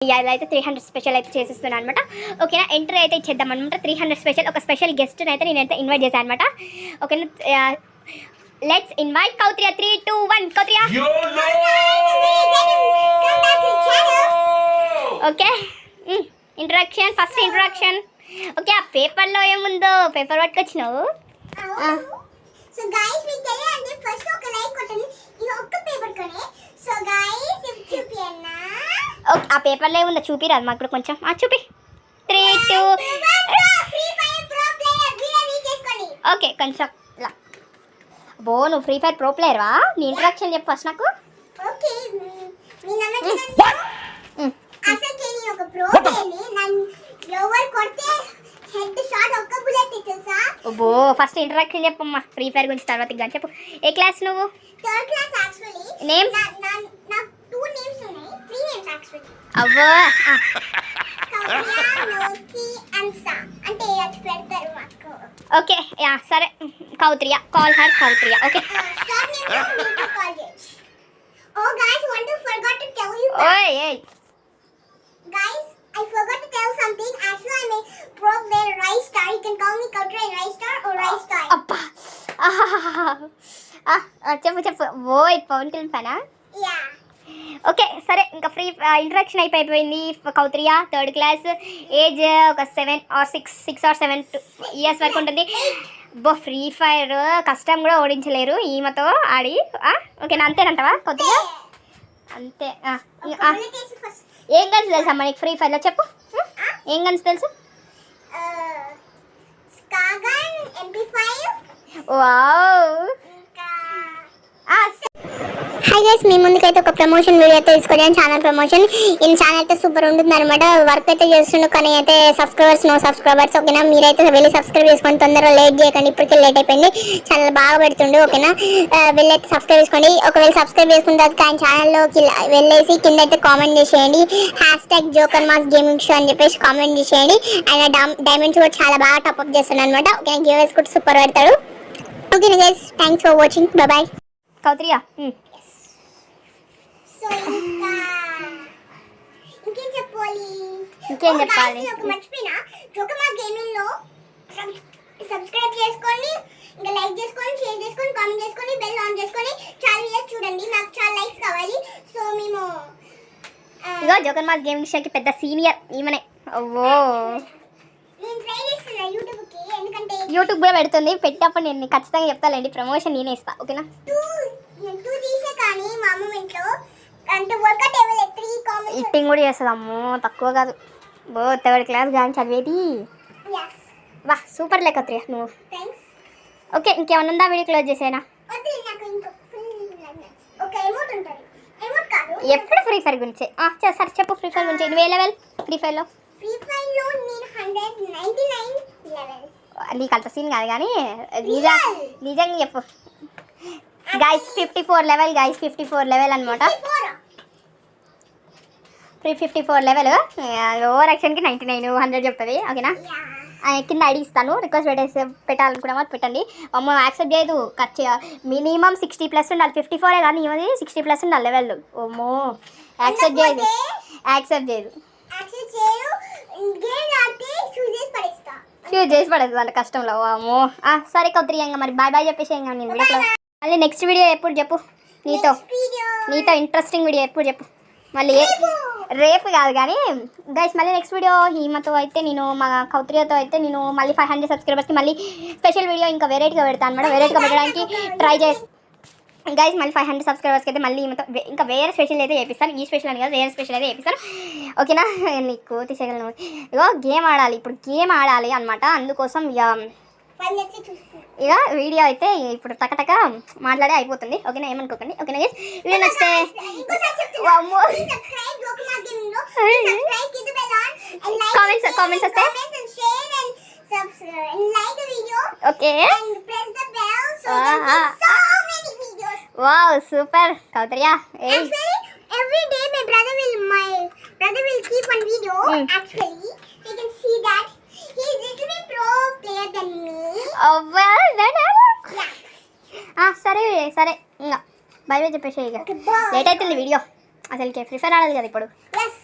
ఇలా అయితే three hundred special అయితే చేసేస్తున్నాను అనమాట ఓకేనా? ఎంట్రీ అయితే ఇచ్చేద్దాం అనమాట త్రీ హండ్రెడ్ స్పెషల్ ఒక స్పెషల్ గెస్ట్ని అయితే నేనైతే ఇన్వైట్ చేశాను అనమాట ఓకేనా? Let's invite Kautriya. Three two one Kautriya. Okay? Introduction first introduction okay ఆ పేపర్లో ఏముందో? పేపర్ పట్టుకొచ్చినావు? సో గైస్ మీకు తెలియాలంటే ఫస్ట్ ఒక లైక్ కొట్టండి. ఇది ఒక్క పేపర్ కొనే సో గైస్ ఓకే ఆ పేపర్లో ఏముందో చూపిరాదు మాకు కూడా కొంచెం. ఆ, చూపి. త్రీ టూ ఓకే కొంచెం బో నువ్వు ఫ్రీ ఫైర్ ప్రో ప్లేయర్వా నీ ఇంట్రడక్షన్ చెప్పు ఫస్ట్ నాకు. ఓకే మీ నమ్మకం మ్. అసలు నేను ఒక ప్రో ప్లేయర్ని నన్ను ఎవరు కొడితే హెడ్ షాట్ ఒక్క బుల్లెట్ తెలుసా? బో ఫస్ట్ ఇంట్రడక్షన్ చెప్పమ్మా. ఫ్రీ ఫైర్ గురించి తర్వాత ఇంకా చెప్పు. ఏ క్లాస్ నువ్వు? Third అవ్వో ఆ, కౌరియా లోకి అన్సా అంటే అది పెడతారు మాకు ఓకే యా సరే Kautriya call her Kautriya okay Start name is Nita College. Oh guys, one to forgot to tell you. ఓయ్ ఏయ్ Guys, I forgot to tell something. Actually, I'm a pro player Rise Star. You can call me Kautra in Rise Star or Rise Star. అబ్బా ఆహాహాహా. ఆ, ఆ, చెప్పు చెప్పు ఓయ్ పవన్ కళ్యాణ్ పనా Yeah. ఓకే సరే ఇంకా ఫ్రీ ఇంట్రడక్షన్ అయిపోయింది. కౌత్రియా థర్డ్ క్లాస్ ఏజ్ ఒక seven or six six or seven years వరకు ఉంటుంది. బో ఫ్రీ ఫైర్ కష్టం కూడా ఓడించలేరు. ఈమెతో ఆడి ఓకేనా అంతేనంటవా కౌత్రియా? అంతే. ఏం గన్స్ తెలుసా మనకి ఫ్రీ ఫైర్లో చెప్పు? ఏం గన్స్ తెలుసు? Skagan MP5. వావ్! గైస్ మీ ముందుకైతే ఒక ప్రమోషన్ వీడియో అయితే తీసుకొచ్చాను ఛానల్ ప్రమోషన్ ఈ ఛానల్ అయితే సూపర్ ఉంటుంది అనమాట వర్క్ అయితే చేస్తుండు కానీ అయితే సబ్స్క్రైబర్స్ నో సబ్స్క్రైబర్స్ ఓకేనా? మీరైతే వెళ్ళి సబ్స్క్రైబ్ చేసుకొని తొందరగా లేట్ చేయకండి. ఇప్పటికే లేట్ అయిపోయింది. ఛానల్ బాగా పెడుతుండు ఓకేనా? వెళ్ళైతే సబ్స్క్రైబ్ చేసుకోండి. ఒకవేళ సబ్స్క్రైబ్ చేసుకున్న తర్వాత ఆయన ఛానల్లోకి వెళ్ళేసి కింద అయితే కామెంట్ చేసేయండి. Hash tag joker mass gaming show అని చెప్పేసి కామెంట్ చేసేయండి. ఆయన డైమండ్స్ కూడా చాలా బాగా టాప్అప్ చేస్తున్నాడు అనమాట ఓకేనా? గివేస్ కూడా సూపర్ పెడతాడు. Okay guys thanks for watching bye Kautriya ఇంకా ఇంకేం చెప్పాలి? ఇంకేం చెప్పాలి? ఒక మర్చిపోయినా జోకమా గేమింగ్లో సబ్స్క్రైబ్ చేసుకోండి ఇంకా లైక్ చేసుకోండి షేర్ చేసుకొని కామెంట్ చేసుకొని బెల్ ఆన్ చేసుకొని చాలా వీడియోస్ చూడండి. నాకు చాలా లైక్స్ కావాలి. సో మేము ఇగో జోకర్ మాస్ గేమింగ్ షోకి పెద్ద సీనియర్ ఈమెనే. ఓ నేను ట్రై చేస్తున్నా యూట్యూబ్కి ఎందుకంటే యూట్యూబ్ కూడా పెడుతుంది. పెట్టినప్పుడు నేను ఖచ్చితంగా చెప్తాలేండి ప్రమోషన్ నేనే ఇస్తా ఓకేనా? టూ టూ తీసే కానీ మా అమ్మ ఇంట్లో ఇట్టింగ్ కూడా చేస్తుంది అమ్మో తక్కువ కాదు. బో థర్డ్ క్లాస్ కానీ చదివేది. వా సూపర్ లెక్క త్రీ నువ్వు. ఓకే ఇంకేమన్నా ఉందా వీడియో క్లోజ్ చేసేనా? ఎప్పుడు ఫ్రీ ఫైర్ గురించి? సరే చెప్పు ఫ్రీ ఫైర్ గురించి. నువ్వు ఏ లెవెల్ ఫ్రీ ఫైర్లో నీకు అంత సీన్ కాదు కానీ నిజా నిజంగా చెప్పు. Guys fifty four level guys fifty four level అనమాట three fifty four level. Over యాక్షన్కి ninety nine hundred చెప్తుంది ఓకేనా? కింద ఐడి ఇస్తాను రిక్వెస్ట్ పెట్టేసి వాళ్ళు పెట్టండి. అమ్మ యాక్సెప్ట్ చేయదు ఖర్చు మినిమం సిక్స్టీ ప్లస్ ఉండాలి ఫిఫ్టీ ఫోరే కానీ ఇవది సిక్స్టీ ప్లస్ ఉండాలి లెవెల్. ఓమో యాక్సెప్ట్ చేయదు యాక్సెప్ట్ చేయదు. ఆడితే చూస్ చేసి పడేస్తా. యూజ్ చేసి పడదు అంత కష్టంలో. అమ్మో. ఆ, సరే కౌత్రి ఇంకా మరి బాయ్ బాయ్ చెప్పేసి ఇంకా నేను వీడియోలో మళ్ళీ నెక్స్ట్ వీడియో ఎప్పుడు చెప్పు? నీతో. వీడియో నీతో ఇంట్రెస్టింగ్ వీడియో ఎప్పుడు చెప్పు? మళ్ళీ రేపు కాదు కానీ గైస్ మళ్ళీ నెక్స్ట్ వీడియో హీమతో అయితే నేను మా కౌత్రియతో అయితే నేను మళ్ళీ ఫైవ్ హండ్రెడ్ సబ్స్క్రైబర్స్కి మళ్ళీ స్పెషల్ వీడియో ఇంకా వెరైటీగా పెడతాను అనమాట వెరైటీగా పెట్టడానికి ట్రై చేసి గైస్ మళ్ళీ ఫైవ్ హండ్రెడ్ సబ్స్క్రైబర్స్కి అయితే మళ్ళీ ఈమెతో ఇంకా వేరే స్పెషల్ అయితే చేపిస్తాను. ఈ స్పెషల్ అని కాదు వేరే స్పెషల్ అయితే చేపిస్తాను. ఓకేనా నీకు తీసేయగలను. ఇగో గేమ్ ఆడాలి. ఇప్పుడు గేమ్ ఆడాలి అనమాట అందుకోసం ఇక ఫైవ్ మినిట్స్ చూస్తున్నా ఇక వీడియో అయితే ఇప్పుడు టకటక మాట్లాడే అయిపోతుంది ఓకేనా ఏమనుకోకండి ఓకేనా గైస్ వీడియో నచ్చితే ఇంకోసారి చెప్తున్నా వామ్మో. సబ్స్క్రైబ్ జోకుమా గేమింగ్ లో సబ్స్క్రైబ్ కింద bell on and like Comments- comments వస్తే? Comments and share and subscribe and like the video okay and press the bell so Ah, you ah, get so many videos. Wow super కౌతరియా A Actually, every day my brother will my brother will keep one video. Mm. Actually, సరే సరే. ఇంకా. Bye bye చెప్పేసి. Late అవుతుంది video. అసలుకి free fire ఆడాలి కదా ఇప్పుడు. Yes.